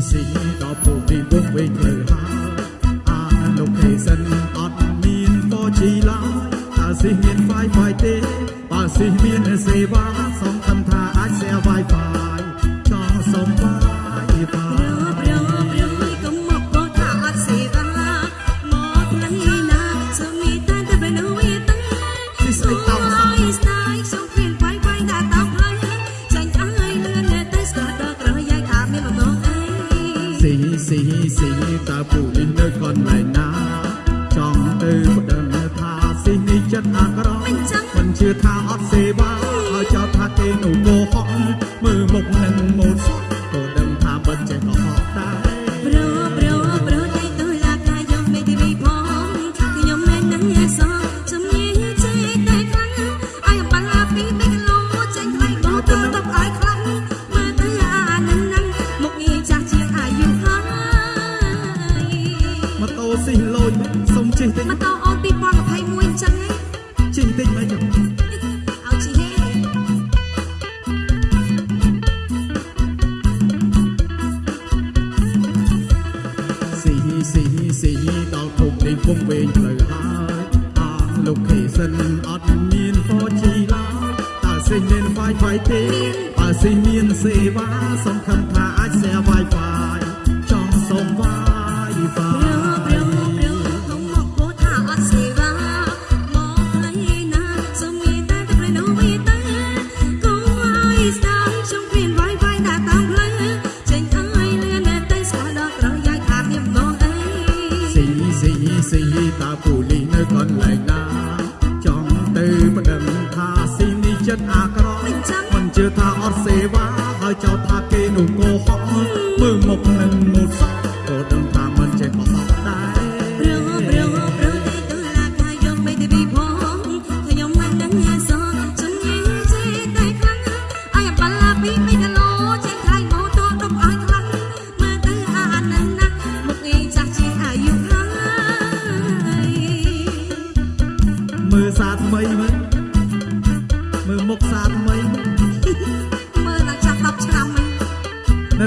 sĩ đó phụ vì quân bình lực ជឿថាអត់សេ ភូមិវែងផ្លូវហើយអត់លោកខេសិនអត់មានផជីឡើយតើសេមាន Wi-Fi ទេបើសេមានសេវាសំខាន់ စည်ရေးတာဖို့လေးနဲ့ online နာ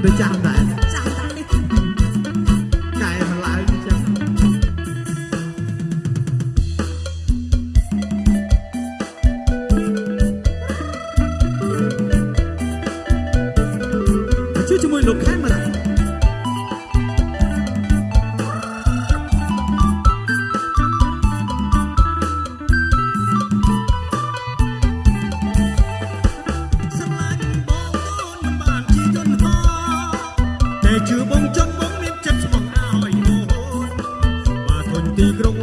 的家门。peligro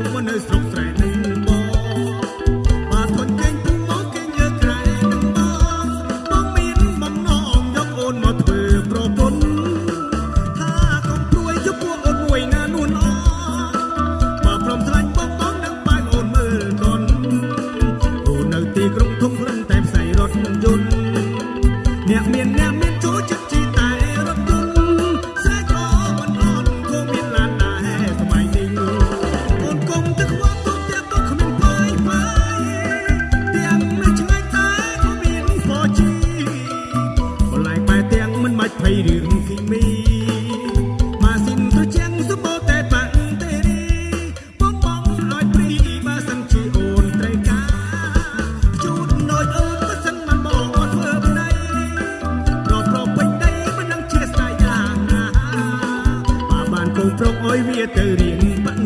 ទុកឲ្យវាទៅរៀងបា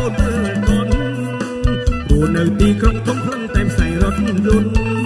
អូនមើលកូនព្រោះនៅទីក្រុងធំខ្លាំងតែផ្សាយរត់លុន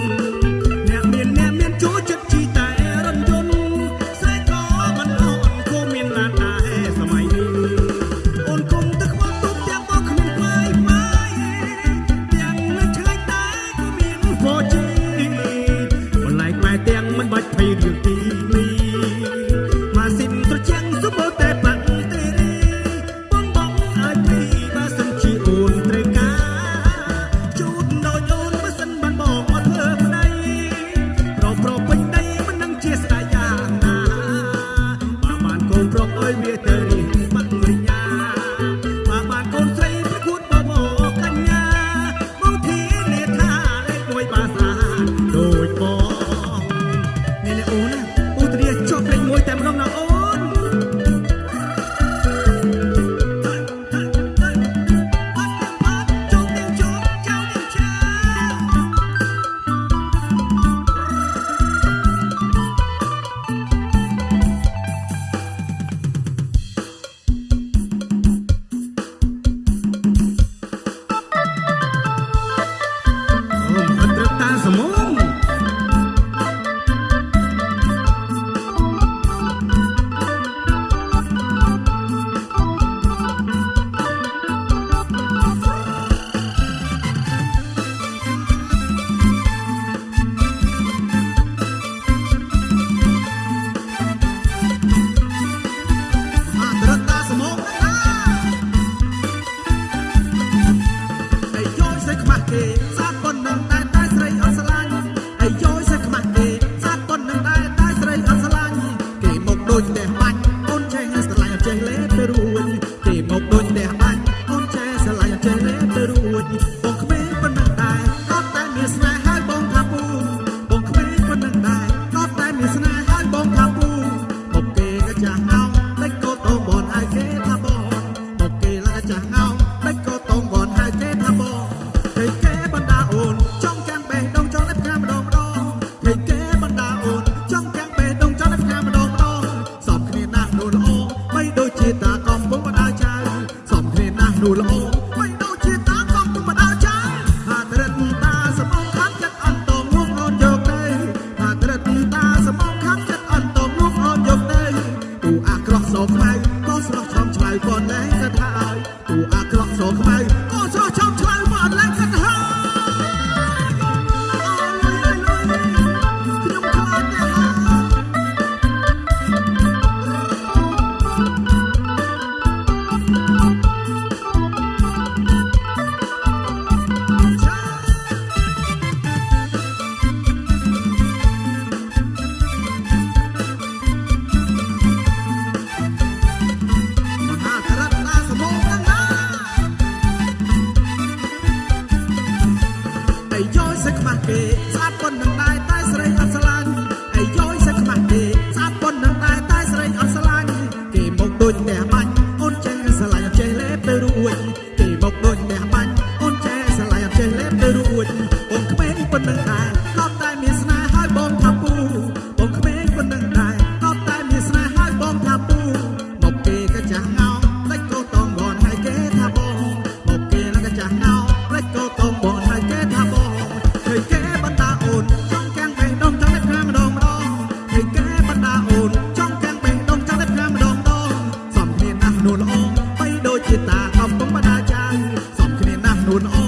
and